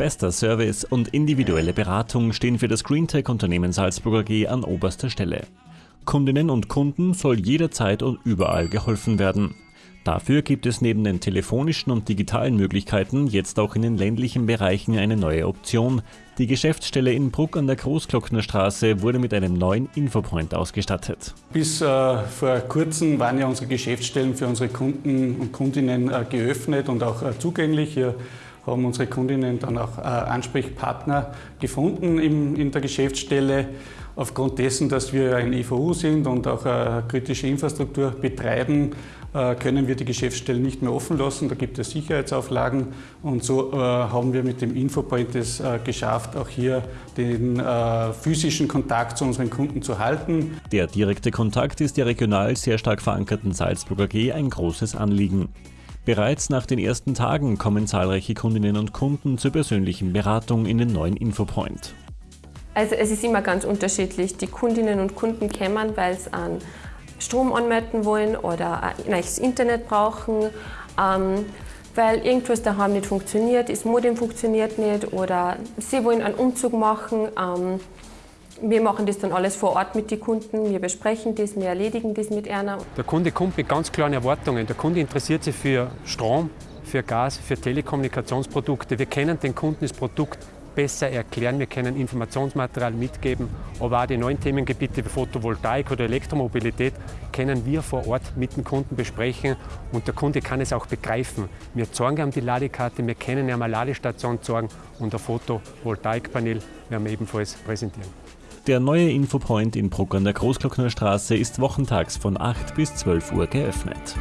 Bester Service und individuelle Beratung stehen für das GreenTech-Unternehmen Salzburger G an oberster Stelle. Kundinnen und Kunden soll jederzeit und überall geholfen werden. Dafür gibt es neben den telefonischen und digitalen Möglichkeiten jetzt auch in den ländlichen Bereichen eine neue Option. Die Geschäftsstelle in Bruck an der Großglocknerstraße wurde mit einem neuen Infopoint ausgestattet. Bis äh, vor kurzem waren ja unsere Geschäftsstellen für unsere Kunden und Kundinnen äh, geöffnet und auch äh, zugänglich. Hier haben unsere Kundinnen dann auch äh, Ansprechpartner gefunden in, der Geschäftsstelle. Aufgrund dessen, dass wir ein EVU sind und auch äh, kritische Infrastruktur betreiben, äh, können wir die Geschäftsstellen nicht mehr offen lassen. Da gibt es Sicherheitsauflagen und so haben wir mit dem Infopoint es geschafft, auch hier den physischen Kontakt zu unseren Kunden zu halten. Der direkte Kontakt ist der regional sehr stark verankerten Salzburger G ein großes Anliegen. Bereits nach den ersten Tagen kommen zahlreiche Kundinnen und Kunden zur persönlichen Beratung in den neuen Infopoint. Also es ist immer ganz unterschiedlich. Die Kundinnen und Kunden kämen, weil sie an Strom anmelden wollen oder ein neues Internet brauchen, ähm, weil irgendwas daheim nicht funktioniert, das Modem funktioniert nicht oder sie wollen einen Umzug machen. Ähm, wir machen das dann alles vor Ort mit den Kunden, wir besprechen das, wir erledigen das mit einer. Der Kunde kommt mit ganz klaren Erwartungen. Der Kunde interessiert sich für Strom, für Gas, für Telekommunikationsprodukte. Wir kennen den Kunden das Produkt besser erklären, wir können Informationsmaterial mitgeben, aber auch die neuen Themengebiete wie Photovoltaik oder Elektromobilität können wir vor Ort mit dem Kunden besprechen und der Kunde kann es auch begreifen. Wir zeigen ihm die Ladekarte, wir können ihm eine Ladestation zeigen und ein Photovoltaikpanel werden wir ebenfalls präsentieren. Der neue Infopoint in Bruck an der Großglocknerstraße ist wochentags von 8 bis 12 Uhr geöffnet.